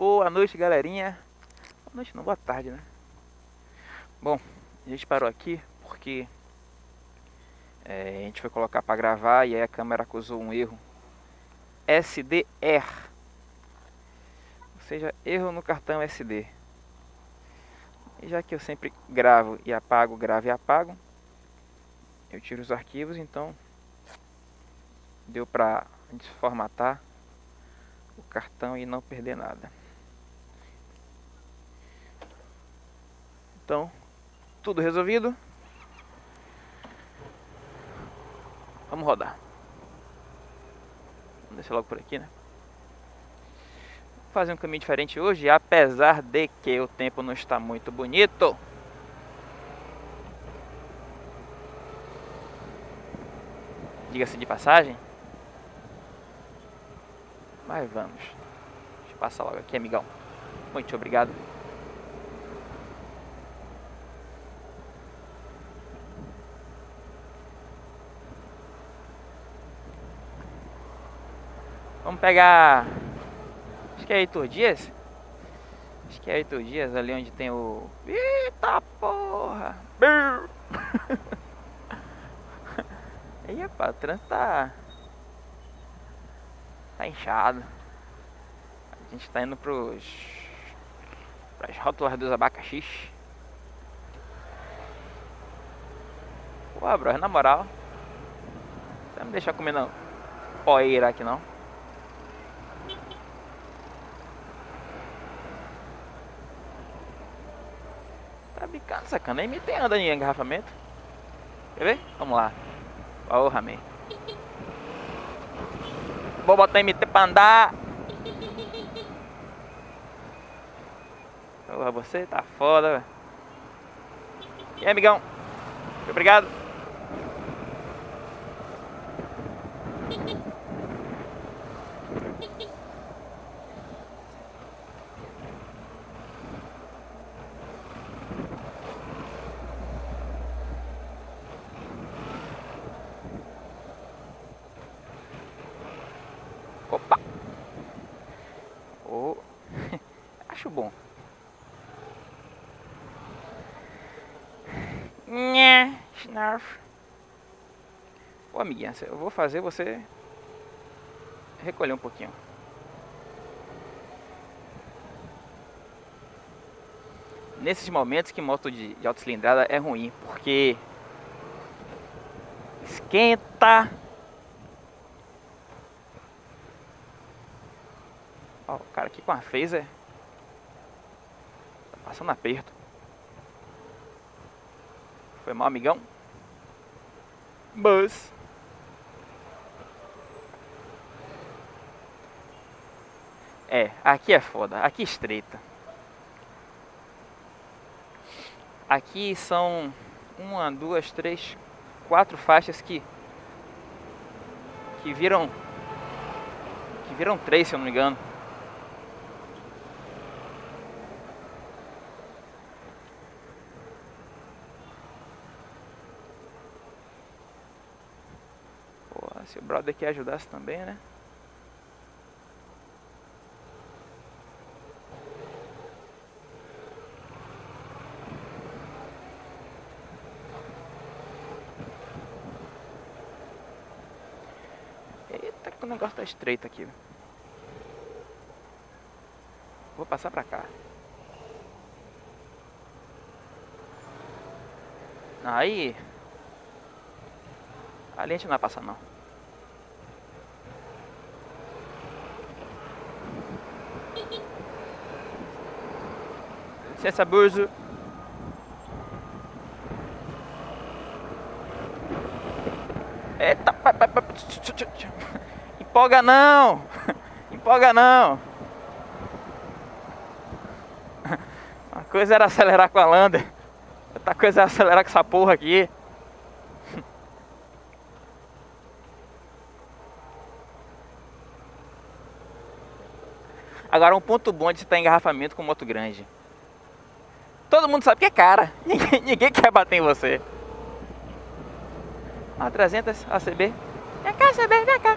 Boa noite, galerinha. Boa noite, não, boa tarde, né? Bom, a gente parou aqui porque é, a gente foi colocar para gravar e aí a câmera acusou um erro. SDR. Ou seja, erro no cartão SD. E já que eu sempre gravo e apago, gravo e apago, eu tiro os arquivos, então deu pra gente formatar o cartão e não perder nada. Então, tudo resolvido. Vamos rodar. Vamos descer logo por aqui, né? Vou fazer um caminho diferente hoje, apesar de que o tempo não está muito bonito. Diga-se de passagem. Mas vamos. Deixa eu passar logo aqui, amigão. Muito obrigado. Vamos pegar... Acho que é Heitor Dias. Acho que é Heitor Dias, ali onde tem o... Eita porra! Aí, rapaz, o trânsito tá... Tá inchado. A gente tá indo pros... Pras rótulas dos abacaxis. Pô, bro, na moral... Você não me deixar comendo poeira aqui não. Sacana. Nem tem anda em engarrafamento. Quer ver? Vamos lá. Porra, man. Vou botar MT pra andar. Porra, você tá foda, velho. E aí, amigão? Obrigado. Ô amiguinha, eu vou fazer você recolher um pouquinho. Nesses momentos que moto de, de alta cilindrada é ruim, porque esquenta. Ó, o cara aqui com a phaser tá passando aperto. Foi mal, amigão. Mas É, aqui é foda, aqui estreita. Aqui são uma, duas, três, quatro faixas que que viram que viram três, se eu não me engano. Brother aqui ajudasse também, né? negócio tá estreito aqui. Vou passar pra cá. Aí... Ali a gente não vai passar não. Licença, burzo. Eita, pai, pai, pai. Empolga não! Empolga não! Uma coisa era acelerar com a Lander, outra coisa era acelerar com essa porra aqui. Agora um ponto bom de estar em engarrafamento com moto grande. Todo mundo sabe que é cara. Ninguém, ninguém quer bater em você. A 300 ACB. Vem cá, ACB, vem cá.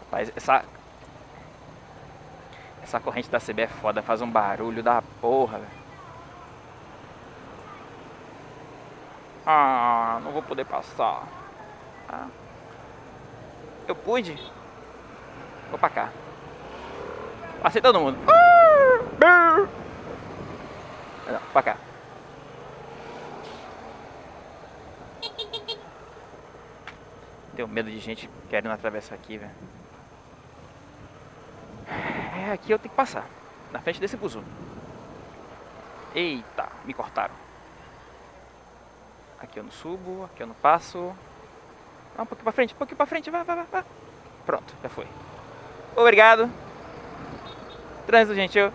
Rapaz, essa... Essa corrente da CB é foda, faz um barulho da porra, velho. Ah, não vou poder passar. Ah. Eu pude. Vou pra cá. Passei todo mundo. Não, pra cá. Tenho medo de gente querendo atravessar aqui, velho. É, aqui eu tenho que passar. Na frente desse buzu. Eita, me cortaram. Aqui eu não subo, aqui eu não passo. Ah, um pouquinho pra frente, um pouquinho pra frente, vai, vai, vai. Pronto, já foi. Obrigado. Trânsito gentil.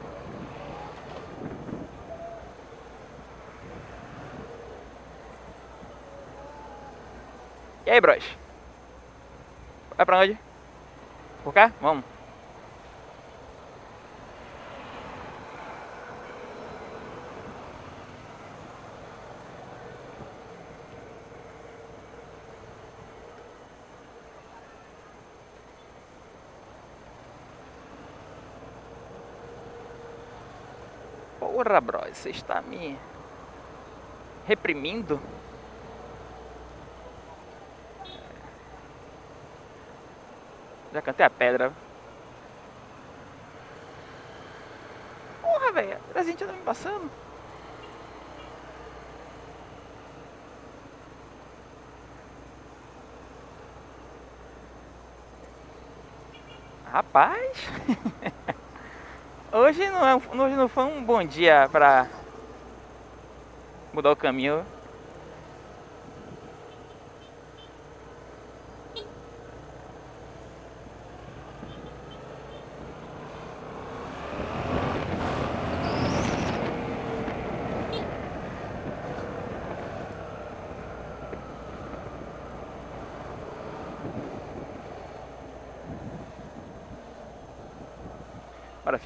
E aí, bros? Vai pra onde? Por cá? Vamos. Porra, bro, você está me reprimindo? Já cantei a pedra. Porra, velho, a gente tá me passando. Rapaz. Hoje não, é, hoje não foi um bom dia para mudar o caminho.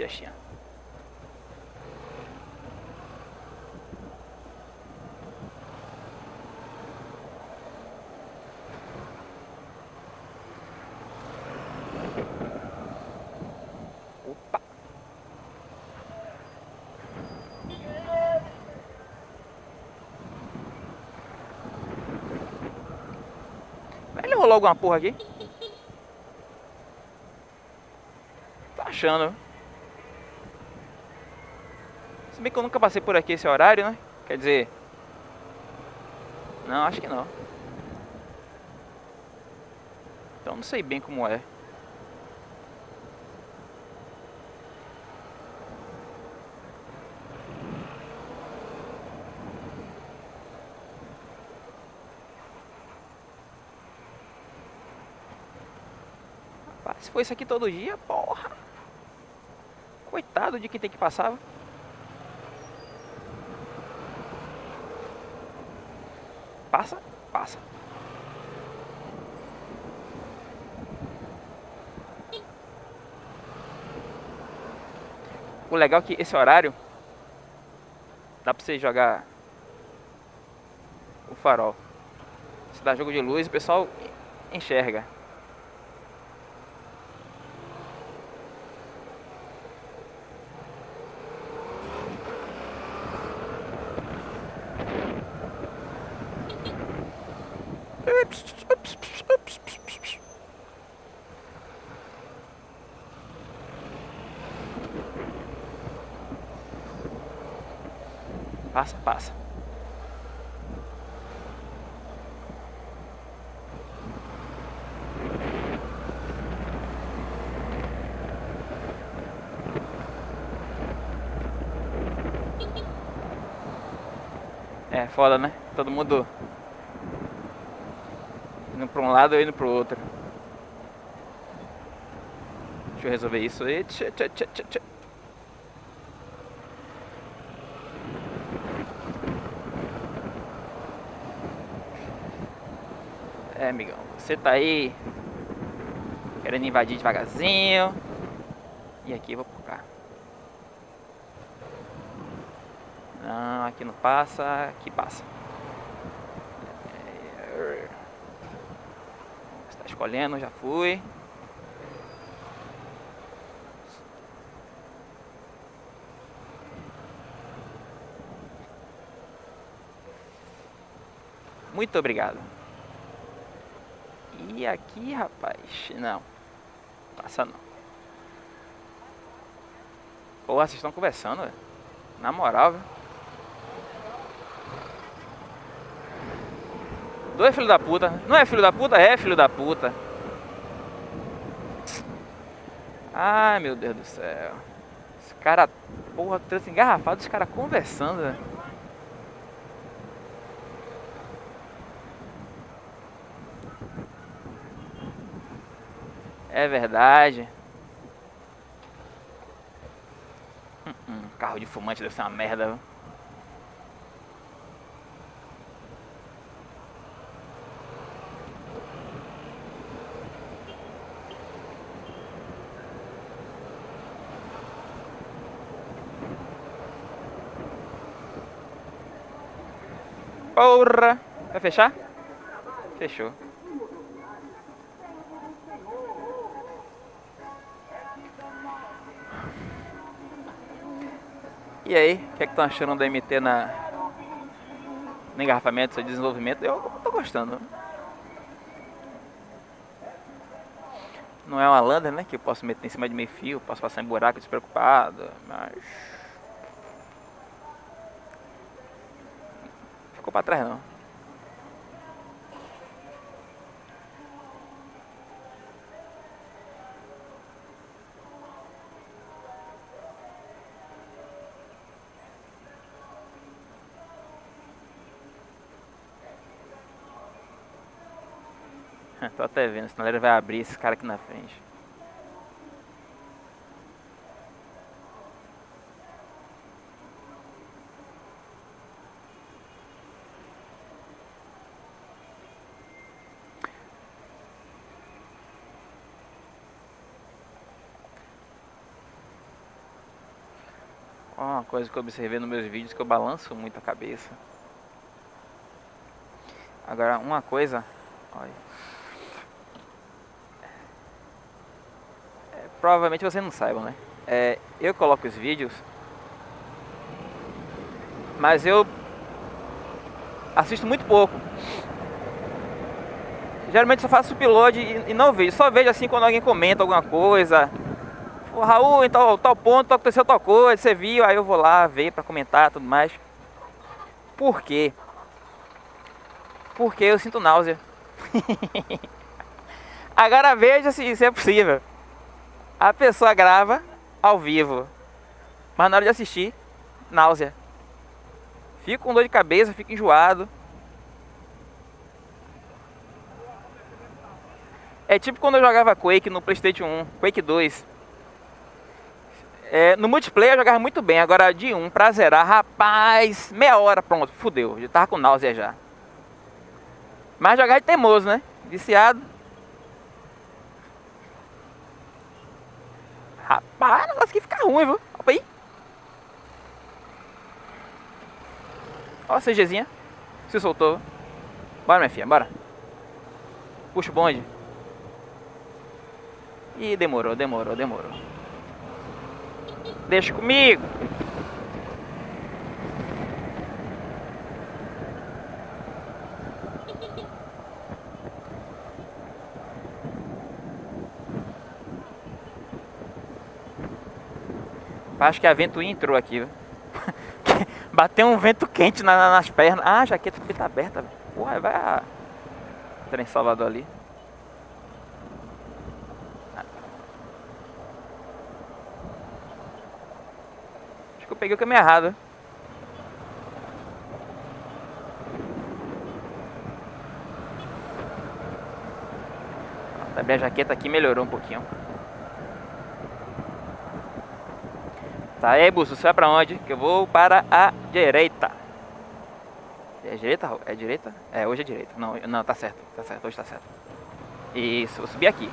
Fiachinha. Opa! Rolou alguma porra aqui? Tá achando. Se bem que eu nunca passei por aqui esse horário, né? Quer dizer... Não, acho que não. Então não sei bem como é. Se for isso aqui todo dia, porra. Coitado de quem tem que passar. Passa, passa. O legal é que esse horário dá pra você jogar o farol. Se dá jogo de luz, o pessoal enxerga. Passa, passa. É foda, né? Todo mundo um lado e indo pro outro. Deixa eu resolver isso aí. Tchê, tchê, tchê, tchê. É, amigão, você tá aí querendo invadir devagarzinho. E aqui eu vou por cá. aqui não passa, aqui passa. Está escolhendo, já fui. Muito obrigado. E aqui, rapaz, não. Passa não. Porra, vocês estão conversando, velho. Na moral, velho. Dois filho da puta. Não é filho da puta? É filho da puta. Ai, meu Deus do céu. Esse cara, porra, trânsito engarrafado, os caras conversando. É verdade. Hum, hum, carro de fumante deve ser uma merda. Viu? Porra! Vai fechar? Fechou. E aí, o que é que estão achando da MT na, no engarrafamento, seu desenvolvimento? Eu tô gostando. Não é uma lander, né? Que eu posso meter em cima de meio fio, posso passar em buraco despreocupado, mas... Ficou pra trás não. Tô até vendo, senão ele vai abrir esse cara aqui na frente. Uma coisa que eu observei nos meus vídeos que eu balanço muito a cabeça. Agora, uma coisa... Olha. provavelmente vocês não saibam, né? É, eu coloco os vídeos, mas eu assisto muito pouco. Geralmente só faço upload e, e não vejo, só vejo assim quando alguém comenta alguma coisa. O Raul, em tal, tal ponto aconteceu tal coisa, você viu, aí eu vou lá ver para comentar tudo mais. Por quê? Porque eu sinto náusea. Agora veja se isso é possível. A pessoa grava ao vivo, mas na hora de assistir, náusea. Fico com dor de cabeça, fico enjoado. É tipo quando eu jogava Quake no Playstation 1, Quake 2. É, no multiplayer eu jogava muito bem, agora de 1 pra zerar, rapaz, meia hora, pronto, fudeu, já tava com náusea já. Mas jogar é teimoso, né? Viciado. Rapaz, o aqui fica ruim, viu? Opa aí. Ó a CGzinha. Se soltou. Bora, minha filha, bora. Puxa o bonde. Ih, demorou, demorou, demorou. Deixa comigo. Acho que a vento entrou aqui, Bateu um vento quente na, nas pernas. Ah, a jaqueta tá aberta. Porra, vai a... Trem Salvador ali. Que eu peguei o caminho errado. Também a jaqueta aqui melhorou um pouquinho. Tá aí, Busso, você vai pra onde? Que eu vou para a direita. É direita? É direita? É, hoje é direita. Não, não, tá certo, tá certo, hoje tá certo. Isso, vou subir aqui.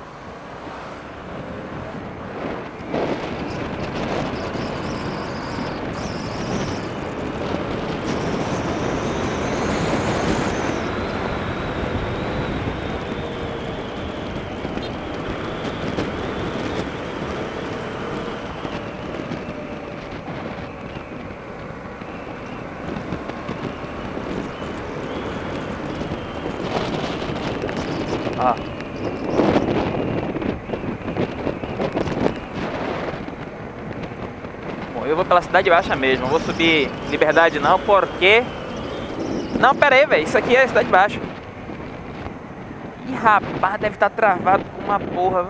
Pela Cidade Baixa mesmo. Vou subir Liberdade não, porque... Não, pera aí, velho. Isso aqui é Cidade Baixa. Ih, rapaz, deve estar tá travado com uma porra.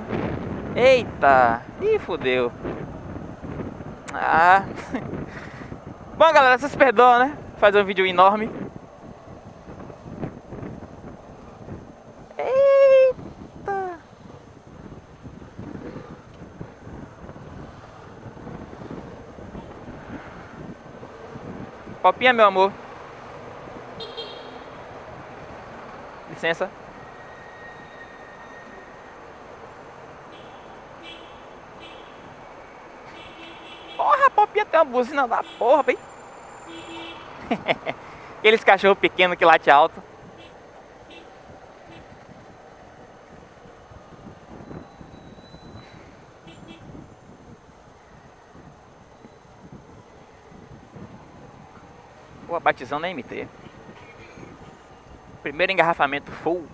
Eita. Ih, fodeu. Ah. Bom, galera, vocês perdoam, né? Fazer um vídeo enorme. Copinha, meu amor. Licença. Porra, Popinha tem uma buzina da porra, bem. Aqueles cachorro pequeno que late alto. Batizão na MT. Primeiro engarrafamento full.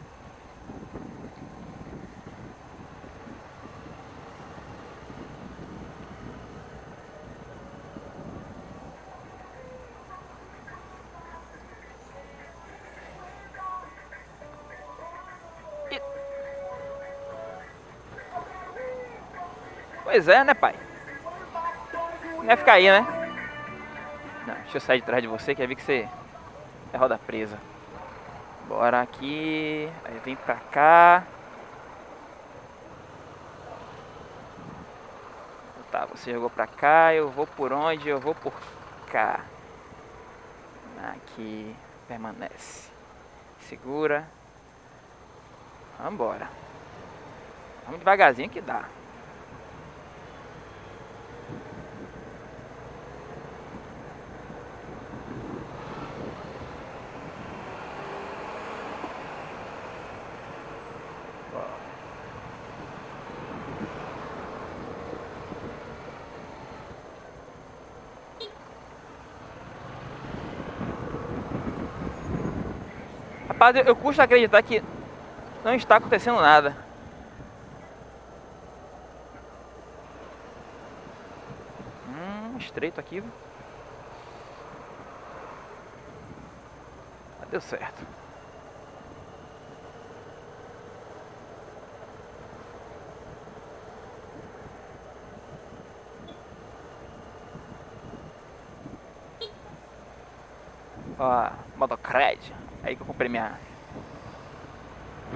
Pois é, né, pai? Não ia ficar aí, né? Deixa eu sair de trás de você, quer ver que você é roda presa. Bora aqui, aí vem pra cá. Tá, você jogou pra cá, eu vou por onde? Eu vou por cá. Aqui, permanece. Segura. Vambora. Vamos devagarzinho que dá. Eu, eu custo acreditar que não está acontecendo nada. Hum, estreito aqui. Deu certo. Ó, motocred. Aí que eu comprei minha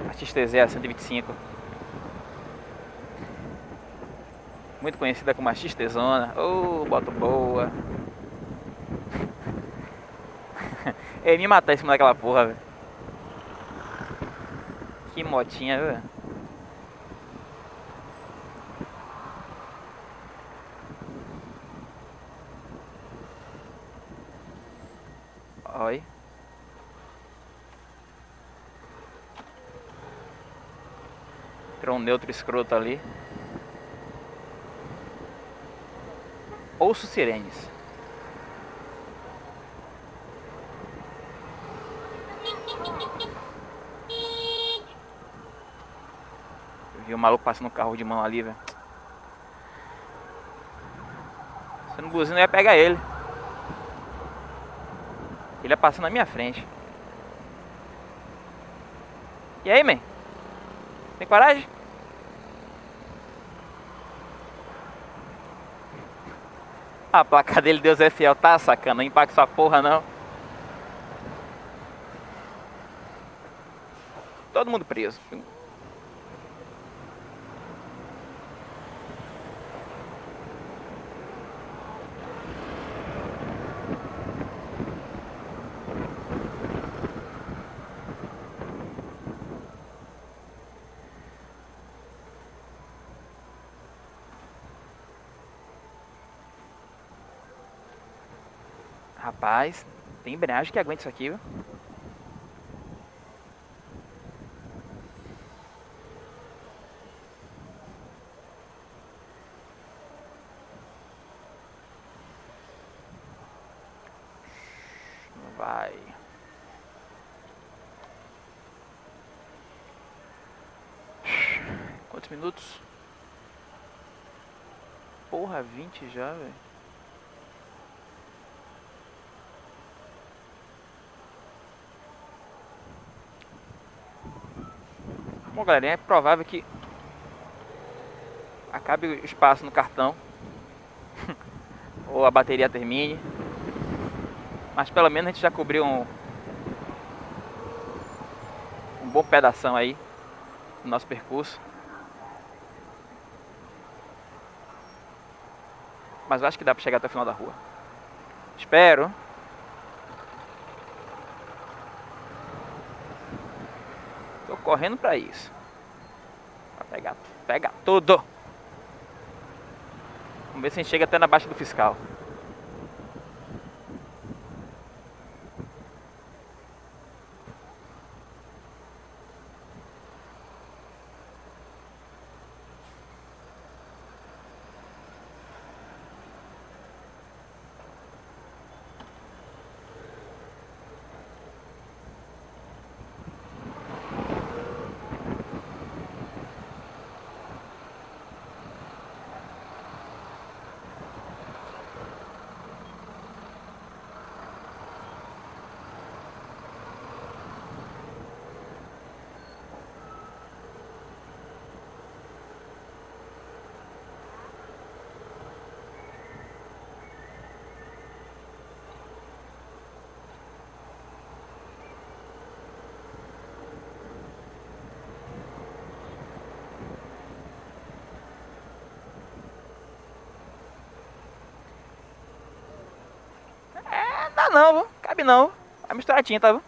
a XTZ 125. Muito conhecida como a XTzona. Ô, oh, boa. Ele me matar em cima daquela porra, velho. Que motinha, velho. Oi. Entrou um neutro escroto ali. Ouço sirenes. Eu vi o maluco passando o carro de mão ali, velho. Se não buzina, eu ia pegar ele. Ele ia passar na minha frente. E aí, man? Tem coragem? A placa dele, Deus é fiel, tá sacana, impacta sua porra não. Todo mundo preso. Rapaz, tem embreagem que aguenta isso aqui, viu? Vai. Quantos minutos? Porra, 20 já, velho. Bom, galera, é provável que acabe o espaço no cartão ou a bateria termine. Mas pelo menos a gente já cobriu um, um bom pedaço aí do nosso percurso. Mas eu acho que dá para chegar até o final da rua. Espero. Correndo para isso. Pra pegar, pegar tudo. Vamos ver se a gente chega até na baixa do fiscal. Dá não, viu? Cabe não. É misturadinha, tá, viu?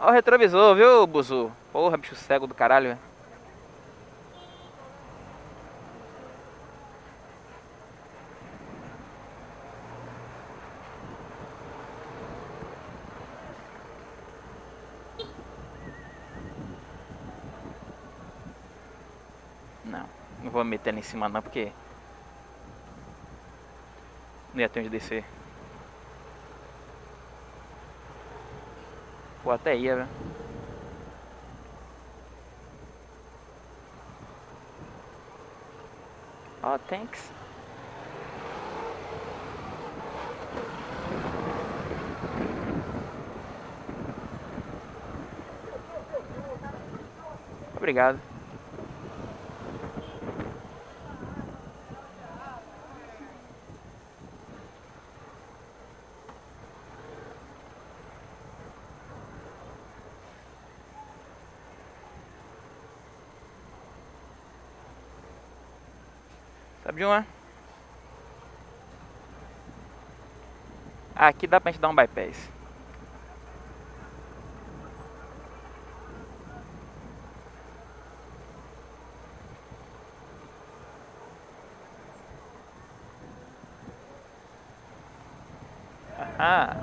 O retrovisor, viu, Buzu? Porra, bicho cego do caralho, velho. Não, não vou me meter ali em cima não, porque... Não ia ter onde descer. Pô, até ia, velho. Oh, thanks. Obrigado. De uma? Aqui dá pra gente dar um bypass. Ah.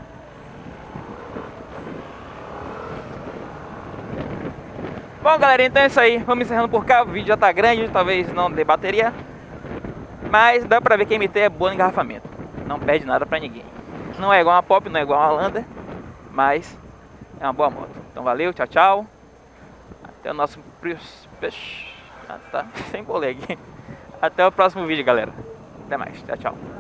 Bom, galera, então é isso aí. Vamos encerrando por cá. O vídeo já tá grande, talvez não dê bateria. Mas dá pra ver que a MT é boa no engarrafamento. Não perde nada pra ninguém. Não é igual uma Pop, não é igual uma Lander. Mas é uma boa moto. Então valeu, tchau, tchau. Até o nosso... Ah, tá, sem colega. Até o próximo vídeo, galera. Até mais, tchau, tchau.